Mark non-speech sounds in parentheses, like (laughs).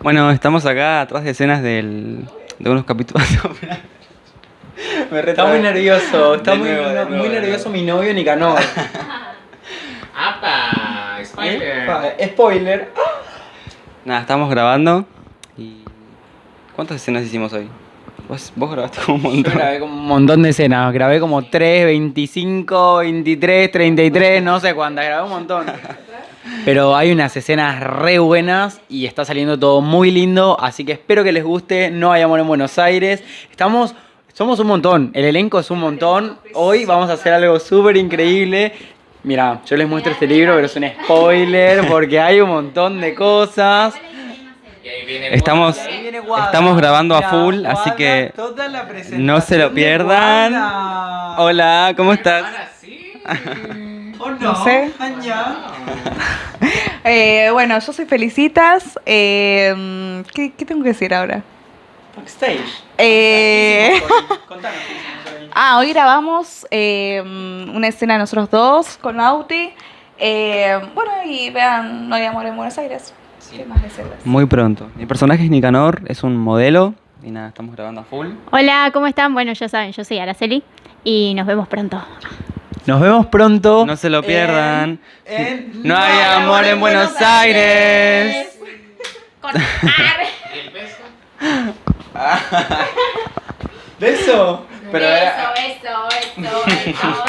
Bueno, estamos acá atrás de escenas del, de unos capítulos. (laughs) Me Está muy nervioso, está muy, nuevo, de no- nuevo, muy nervioso mi novio Nicanor. (laughs) ¡Apa! Epa, Spoiler. Nada, estamos grabando y... ¿Cuántas escenas hicimos hoy? Vos, vos grabaste como un (laughs) Yo montón. grabé como un montón de escenas, grabé como 3, 25, 23, 33, no sé cuántas, grabé un montón. Pero hay unas escenas re buenas y está saliendo todo muy lindo, así que espero que les guste. No hay amor en Buenos Aires. Estamos, somos un montón, el elenco es un montón. Hoy vamos a hacer algo súper increíble. Mira, yo les muestro este libro, pero es un spoiler porque hay un montón de cosas. Estamos, estamos grabando a full, así que toda la presentación no se lo pierdan. Hola, ¿cómo estás? Ahora sí. (laughs) ¿O no? Sé. (laughs) Eh, bueno, yo soy Felicitas. eh, ¿qué, qué tengo que decir ahora? Backstage. Eh, ¿Qué hicimos hoy? Contanos qué hicimos hoy. ah, hoy grabamos eh, una escena de nosotros dos con Auti. Eh, bueno, y vean, no hay amor en Buenos Aires. ¿Qué más decirles? Muy pronto. Mi personaje es Nicanor, es un modelo y nada, estamos grabando a full. Hola, ¿cómo están? Bueno, ya saben, yo soy Araceli y nos vemos pronto. Nos vemos pronto. No se lo pierdan. en- en No hay amor en Buenos Aires. (laughs) ¿Y el beso? (laughs) ¿Beso? Pero era- eso, eso, eso.